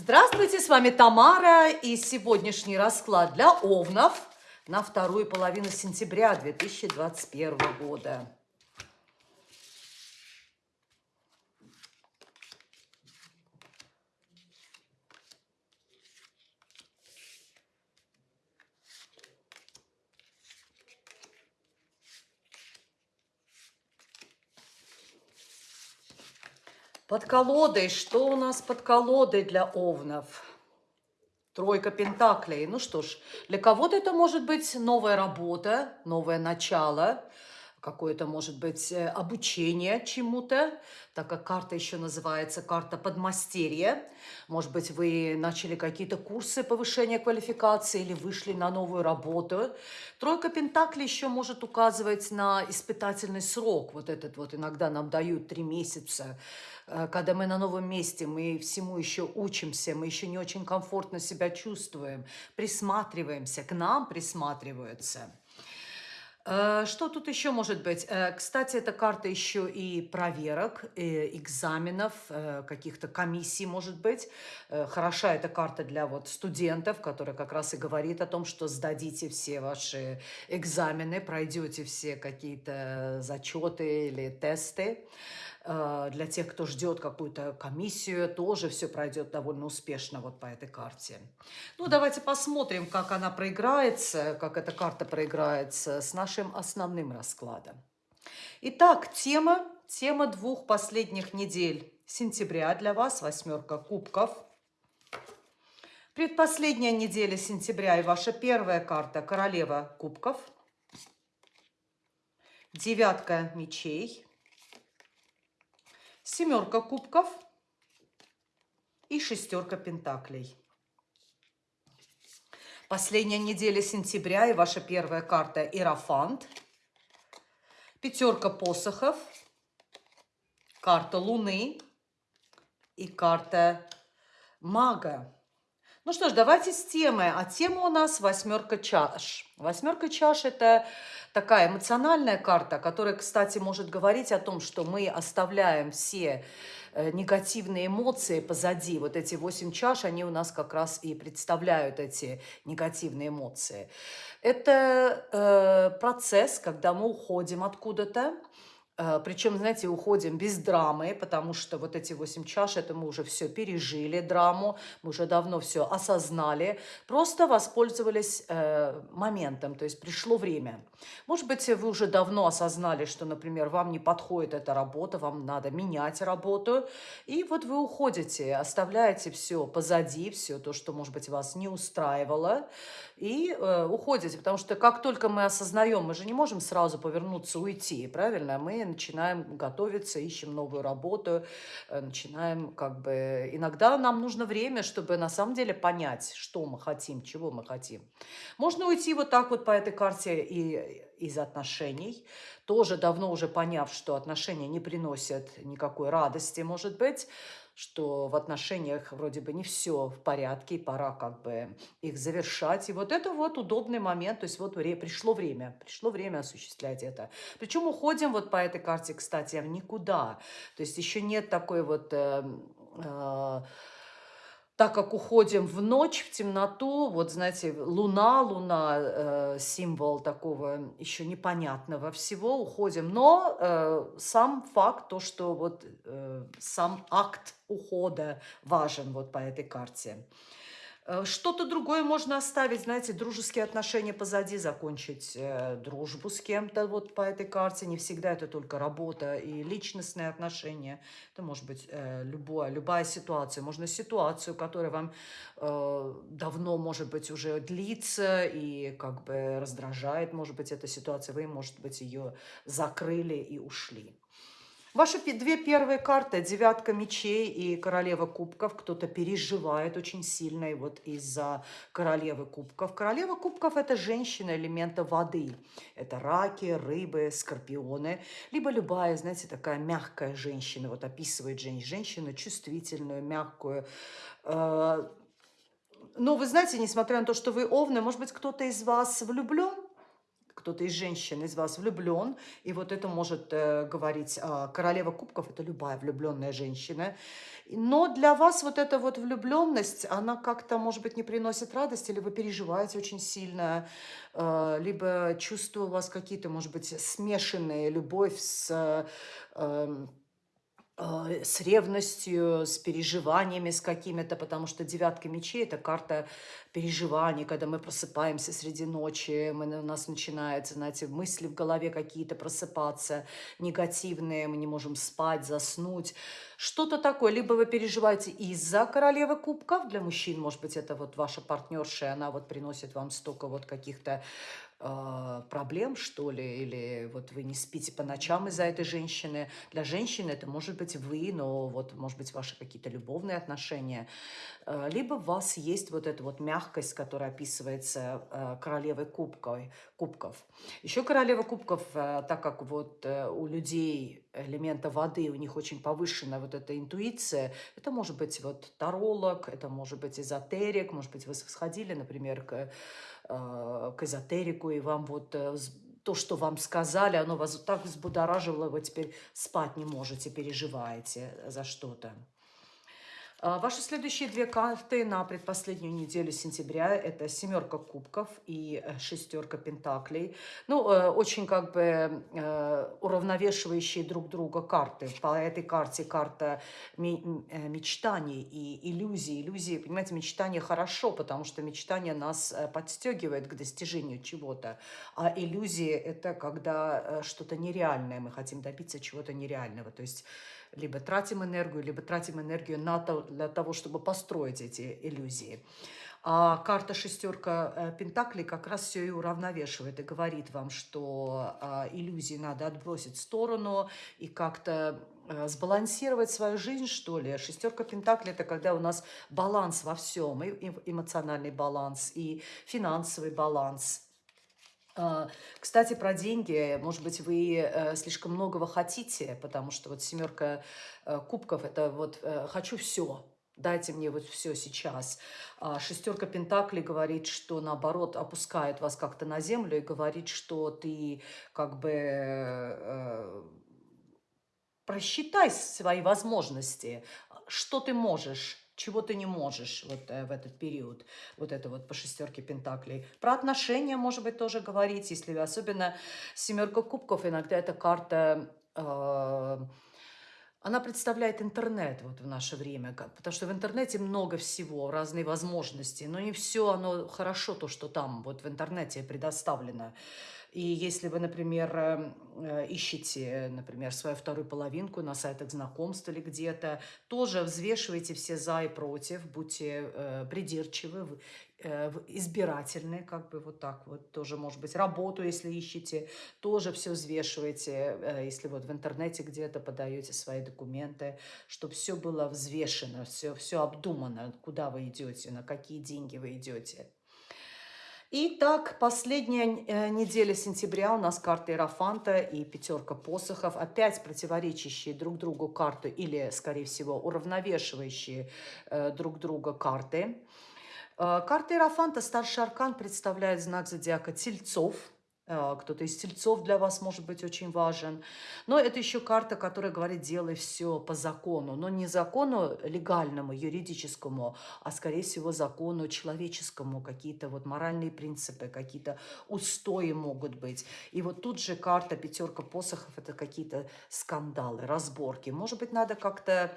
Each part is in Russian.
Здравствуйте, с вами Тамара и сегодняшний расклад для овнов на вторую половину сентября 2021 года. Под колодой. Что у нас под колодой для овнов? Тройка пентаклей. Ну что ж, для кого-то это может быть новая работа, новое начало, какое-то, может быть, э, обучение чему-то, так как карта еще называется карта подмастерья. Может быть, вы начали какие-то курсы повышения квалификации или вышли на новую работу. Тройка Пентаклей еще может указывать на испытательный срок. Вот этот вот иногда нам дают три месяца, э, когда мы на новом месте, мы всему еще учимся, мы еще не очень комфортно себя чувствуем, присматриваемся, к нам присматриваются. Э, что тут еще может быть? Э, кстати, эта карта еще и проверок, и экзаменов, э, каких-то комиссий может быть. Хороша эта карта для вот студентов, которая как раз и говорит о том, что сдадите все ваши экзамены, пройдете все какие-то зачеты или тесты. А, для тех, кто ждет какую-то комиссию, тоже все пройдет довольно успешно вот по этой карте. Ну, давайте посмотрим, как она проиграется, как эта карта проиграется с нашим основным раскладом. Итак, тема, тема двух последних недель сентября для вас, восьмерка кубков. Предпоследняя неделя сентября и ваша первая карта королева кубков. Девятка мечей семерка кубков и шестерка пентаклей. Последняя неделя сентября и ваша первая карта Иерофант. Пятерка посохов, карта Луны и карта Мага. Ну что ж, давайте с темы. А тема у нас восьмерка чаш. Восьмерка чаш – это такая эмоциональная карта, которая, кстати, может говорить о том, что мы оставляем все э, негативные эмоции позади. Вот эти восемь чаш, они у нас как раз и представляют эти негативные эмоции. Это э, процесс, когда мы уходим откуда-то, Причем, знаете, уходим без драмы, потому что вот эти восемь чаш, это мы уже все пережили, драму, мы уже давно все осознали, просто воспользовались э, моментом, то есть пришло время. Может быть, вы уже давно осознали, что, например, вам не подходит эта работа, вам надо менять работу, и вот вы уходите, оставляете все позади, все то, что, может быть, вас не устраивало, и э, уходите, потому что как только мы осознаем, мы же не можем сразу повернуться, уйти, правильно? Мы начинаем готовиться, ищем новую работу, э, начинаем как бы... Иногда нам нужно время, чтобы на самом деле понять, что мы хотим, чего мы хотим. Можно уйти вот так вот по этой карте и из отношений, тоже давно уже поняв, что отношения не приносят никакой радости, может быть, что в отношениях вроде бы не все в порядке, и пора как бы их завершать. И вот это вот удобный момент, то есть вот пришло время, пришло время осуществлять это. Причем уходим вот по этой карте, кстати, в никуда. То есть еще нет такой вот... Э, э, так как уходим в ночь, в темноту, вот знаете, луна, луна, э, символ такого еще непонятного всего, уходим. Но э, сам факт, то, что вот э, сам акт ухода важен вот по этой карте. Э, что-то другое можно оставить, знаете, дружеские отношения позади, закончить э, дружбу с кем-то вот по этой карте. Не всегда это только работа и личностные отношения. Это может быть э, любая, любая ситуация. Можно ситуацию, которая вам давно, может быть, уже длится и как бы раздражает, может быть, эта ситуация. Вы, может быть, ее закрыли и ушли. Ваши две первые карты, девятка мечей и королева кубков, кто-то переживает очень сильно и вот из-за королевы кубков. Королева кубков – это женщина элемента воды. Это раки, рыбы, скорпионы, либо любая, знаете, такая мягкая женщина, вот описывает женщину чувствительную, мягкую, э, но вы знаете, несмотря на то, что вы овны, может быть, кто-то из вас влюблен, кто-то из женщин из вас влюблен, и вот это может э, говорить э, королева кубков, это любая влюбленная женщина. Но для вас вот эта вот влюбленность, она как-то, может быть, не приносит радости, или вы переживаете очень сильно, э, либо чувства у вас какие-то, может быть, смешанные, любовь с... Э, э, с ревностью, с переживаниями, с какими-то, потому что девятка мечей – это карта переживаний, когда мы просыпаемся среди ночи, мы, у нас начинаются, знаете, мысли в голове какие-то просыпаться, негативные, мы не можем спать, заснуть. Что-то такое. Либо вы переживаете из-за королевы кубков, для мужчин, может быть, это вот ваша партнерша, она вот приносит вам столько вот каких-то э, проблем, что ли, или вот вы не спите по ночам из-за этой женщины. Для женщины это может быть вы, но вот, может быть, ваши какие-то любовные отношения. Э, либо у вас есть вот эта вот мягкость, которая описывается э, королевой кубков. кубков. Еще королева кубков, э, так как вот у людей элемента воды, у них очень повышенная вот эта интуиция, это может быть вот таролог, это может быть эзотерик, может быть вы сходили, например, к, к эзотерику, и вам вот то, что вам сказали, оно вас так взбудоражило, вы теперь спать не можете, переживаете за что-то. А, ваши следующие две карты на предпоследнюю неделю сентября – это семерка кубков и э, шестерка пентаклей. Ну, э, очень как бы э, уравновешивающие друг друга карты. По этой карте карта мечтаний и иллюзий. Иллюзии, понимаете, мечтания хорошо, потому что мечтание нас подстегивает к достижению чего-то. А иллюзии – это когда что-то нереальное, мы хотим добиться чего-то нереального. То есть либо тратим энергию, либо тратим энергию на то, для того, чтобы построить эти иллюзии. А карта шестерка э, Пентаклей как раз все и уравновешивает и говорит вам, что э, иллюзии надо отбросить в сторону и как-то э, сбалансировать свою жизнь, что ли. Шестерка Пентаклей – это когда у нас баланс во всем, и эмоциональный баланс, и финансовый баланс – а, кстати, про деньги. Может быть, вы э, слишком многого хотите, потому что вот семерка э, кубков – это вот э, «хочу все», дайте мне вот все сейчас. А шестерка Пентаклей говорит, что наоборот опускает вас как-то на землю и говорит, что ты как бы э, просчитай свои возможности, что ты можешь чего ты не можешь вот э, в этот период, вот это вот по шестерке пентаклей. Про отношения, может быть, тоже говорить, если особенно семерка кубков, иногда эта карта... Э, она представляет интернет вот в наше время, потому что в интернете много всего, разные возможности, но не все оно хорошо, то, что там вот в интернете предоставлено. И если вы, например, эм, э, ищете, например, свою вторую половинку на сайтах знакомств или где-то, тоже взвешивайте все за и против, будьте э, придирчивы, э, избирательны, как бы вот так вот. Тоже, может быть, работу, если ищете, тоже все взвешивайте, если вот в интернете где-то подаете свои документы, чтобы все было взвешено, все, все обдумано, куда вы идете, на какие деньги вы идете. Итак, последняя э, неделя сентября у нас карта Иерофанта и пятерка посохов. Опять противоречащие друг другу карты или, скорее всего, уравновешивающие э, друг друга карты. Э, карта Иерофанта, старший аркан, представляет знак зодиака Тельцов – кто-то из тельцов для вас может быть очень важен. Но это еще карта, которая говорит, делай все по закону. Но не закону легальному, юридическому, а скорее всего закону человеческому. Какие-то вот моральные принципы, какие-то устои могут быть. И вот тут же карта пятерка посохов, это какие-то скандалы, разборки. Может быть, надо как-то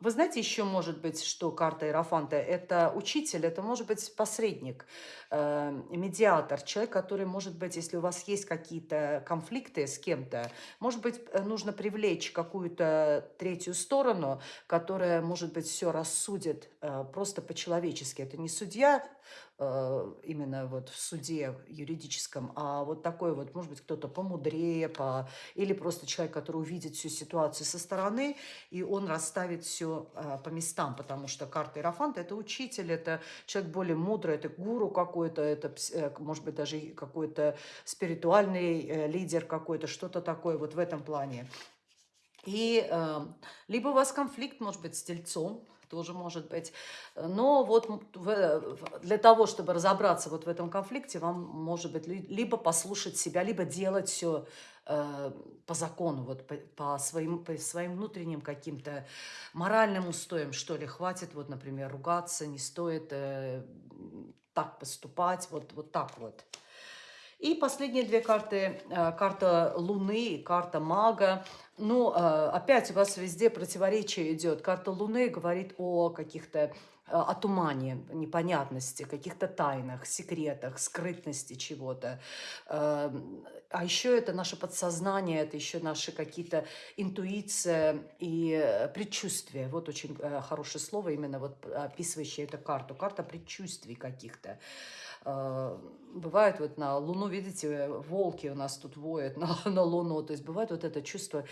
вы знаете, еще может быть, что карта Иерофанта – это учитель, это может быть посредник, э, медиатор, человек, который, может быть, если у вас есть какие-то конфликты с кем-то, может быть, э, нужно привлечь какую-то третью сторону, которая, может быть, все рассудит э, просто по-человечески. Это не судья, именно вот в суде юридическом, а вот такой вот, может быть, кто-то помудрее, по... или просто человек, который увидит всю ситуацию со стороны, и он расставит все а, по местам, потому что карта Иерофанта – это учитель, это человек более мудрый, это гуру какой-то, это, э, может быть, даже какой-то спиритуальный э, лидер какой-то, что-то такое вот в этом плане. И э, либо у вас конфликт, может быть, с тельцом, тоже может быть. Но вот для того, чтобы разобраться вот в этом конфликте, вам, может быть, либо послушать себя, либо делать все э, по закону, вот по, своим, по своим внутренним каким-то моральным устоям, что ли. Хватит, вот, например, ругаться, не стоит э, так поступать, вот, вот так вот. И последние две карты, э, карта Луны карта Мага. Ну, э, опять у вас везде противоречие идет. Карта Луны говорит о каких-то э, о тумане, непонятности, каких-то тайнах, секретах, скрытности чего-то. А еще это наше подсознание, это еще наши какие-то интуиция и предчувствия. Вот очень хорошее слово, именно вот описывающее эту карту. Карта предчувствий каких-то. А, бывает вот на Луну, видите, волки у нас тут воют на, на Луну, то есть бывает вот это чувство,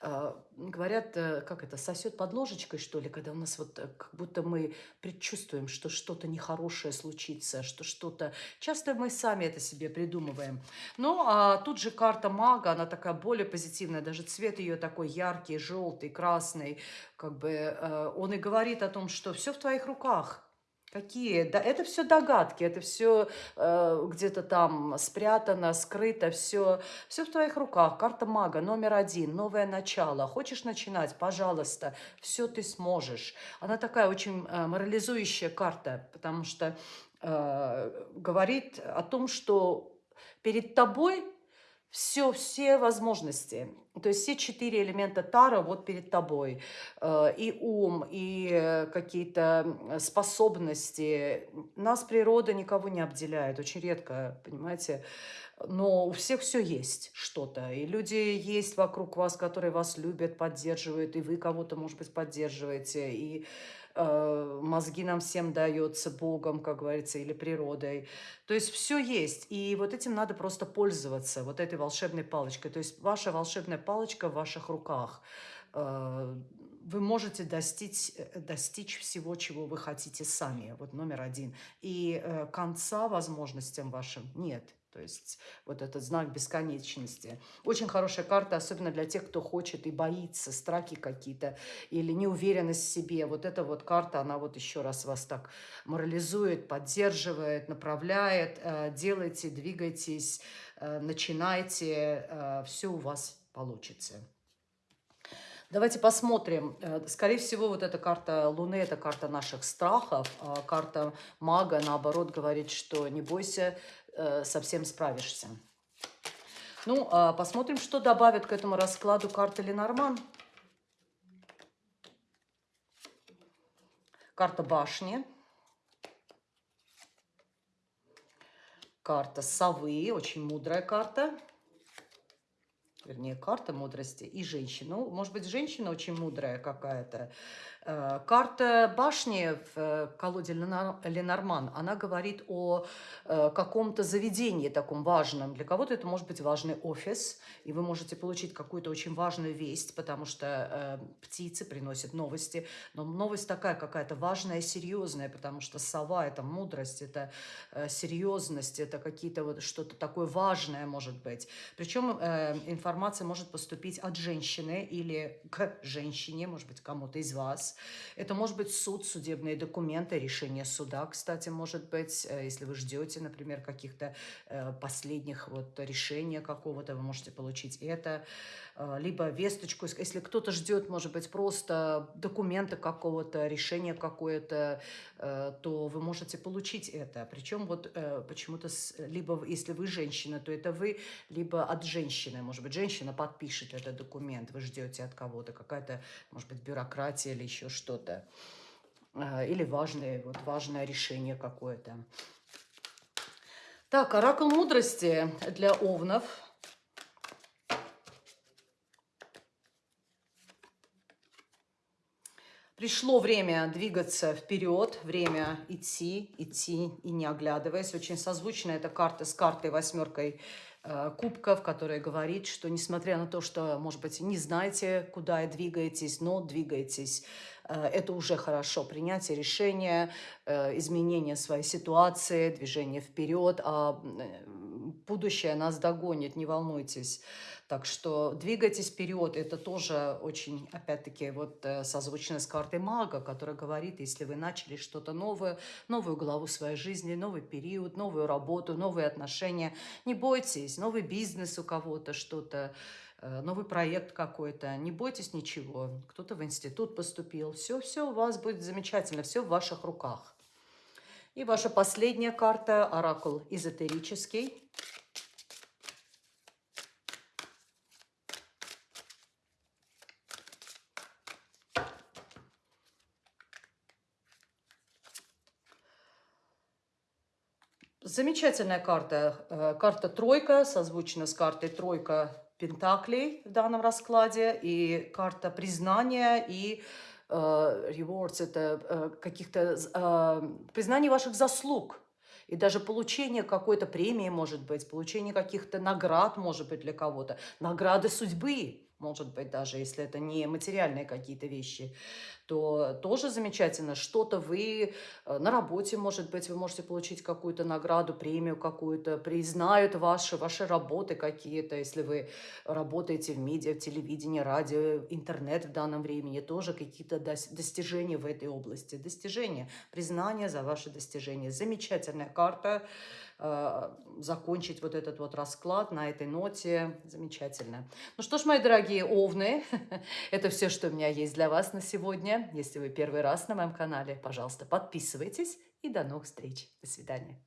а, говорят, э, как это, сосет под ложечкой, что ли, когда у нас вот э, как будто мы предчувствуем, что что-то нехорошее случится, что что-то... Часто мы сами это себе придумываем. Ну, а тут же карта мага, она такая более позитивная, даже цвет ее такой яркий, желтый, красный, как бы э, он и говорит о том, что все в твоих руках, Какие? Да, это все догадки, это все э, где-то там спрятано, скрыто, все, все в твоих руках. Карта мага номер один, новое начало. Хочешь начинать? Пожалуйста, все ты сможешь. Она такая очень э, морализующая карта, потому что э, говорит о том, что перед тобой все, все возможности. То есть все четыре элемента Тара вот перед тобой. Э, и ум, и э, какие-то способности. Нас природа никого не обделяет, очень редко, понимаете. Но у всех все есть что-то. И люди есть вокруг вас, которые вас любят, поддерживают, и вы кого-то, может быть, поддерживаете. И мозги нам всем дается Богом, как говорится, или природой. То есть все есть, и вот этим надо просто пользоваться, вот этой волшебной палочкой. То есть ваша волшебная палочка в ваших руках. Э, вы можете достичь, э, достичь всего, чего вы хотите сами, вот номер один. И конца возможностям вашим нет. То есть вот этот знак бесконечности. Очень хорошая карта, особенно для тех, кто хочет и боится, страхи какие-то или неуверенность в себе. Вот эта вот карта, она вот еще раз вас так морализует, поддерживает, направляет. Э, делайте, двигайтесь, э, начинайте, э, все у вас получится. Давайте посмотрим. Скорее всего, вот эта карта Луны – это карта наших страхов. А карта Мага, наоборот, говорит, что не бойся, э, совсем справишься. Ну, а посмотрим, что добавит к этому раскладу карта Ленорман. Карта башни. Карта совы, очень мудрая карта. Вернее, карта мудрости и женщина. Ну, может быть, женщина очень мудрая какая-то. Э, карта башни в э, колоде Ленорман, она говорит о э, каком-то заведении таком важном. Для кого-то это может быть важный офис, и вы можете получить какую-то очень важную весть, потому что птицы приносят новости. Но новость такая какая-то важная, серьезная, потому что сова – это мудрость, это серьезность, это какие-то вот что-то такое важное может быть. Причем информация может поступить от женщины или к женщине, может быть, кому-то из вас. Это может быть суд, судебные документы, решение суда, кстати, может быть, э, если вы ждете, например, каких-то э, последних вот решения какого-то, вы можете получить это, э, либо весточку, если кто-то ждет, может быть, просто документа какого-то, решения какое-то, то вы можете получить это. Причем вот почему-то, либо если вы женщина, то это вы, либо от женщины, может быть, женщина подпишет этот документ, вы ждете от кого-то, какая-то, может быть, бюрократия или еще еще что-то. А, или важное, вот важное решение какое-то. Так, оракул мудрости для овнов. Пришло время двигаться вперед, время идти, идти и не оглядываясь. Очень созвучна эта карта с картой восьмеркой Э, кубков, которая говорит, что несмотря на то, что, может быть, не знаете, куда двигаетесь, но двигаетесь, это уже хорошо. Принятие решения, э, изменение своей ситуации, движение вперед, а будущее нас догонит, не волнуйтесь. Так что двигайтесь вперед. Это тоже очень, опять-таки, вот э, созвучно с картой мага, которая говорит, если вы начали что-то новое, новую главу своей жизни, новый период, новую работу, новые отношения, не бойтесь, новый бизнес у кого-то, что-то, э, новый проект какой-то, не бойтесь ничего. Кто-то в институт поступил, все, все у вас будет замечательно, все в ваших руках. И ваша последняя карта, оракул эзотерический. Замечательная карта. Э, карта тройка, созвучна с картой тройка пентаклей в данном раскладе. И карта признания и Э, rewards, это э, каких-то а, признаний ваших заслуг. И даже получение какой-то премии, может быть, получение каких-то наград, может быть, для кого-то. Награды судьбы может быть, даже если это не материальные какие-то вещи, то тоже замечательно. Что-то вы э, на работе, может быть, вы можете получить какую-то награду, премию какую-то, признают ваши, ваши работы какие-то, если вы работаете в медиа, в телевидении, радио, интернет в данном времени, тоже какие-то достижения в этой области. Достижения, признание за ваши достижения. Замечательная карта. Э, закончить вот этот вот расклад на этой ноте. Замечательно. Ну что ж, мои дорогие овны, это все, что у меня есть для вас на сегодня. Если вы первый раз на моем канале, пожалуйста, подписывайтесь и до новых встреч. До свидания.